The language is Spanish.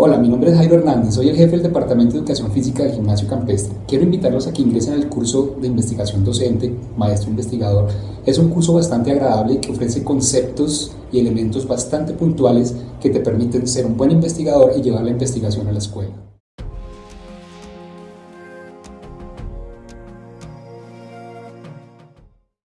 Hola, mi nombre es Jairo Hernández, soy el jefe del Departamento de Educación Física del Gimnasio Campestre. Quiero invitarlos a que ingresen al curso de investigación docente, maestro investigador. Es un curso bastante agradable que ofrece conceptos y elementos bastante puntuales que te permiten ser un buen investigador y llevar la investigación a la escuela.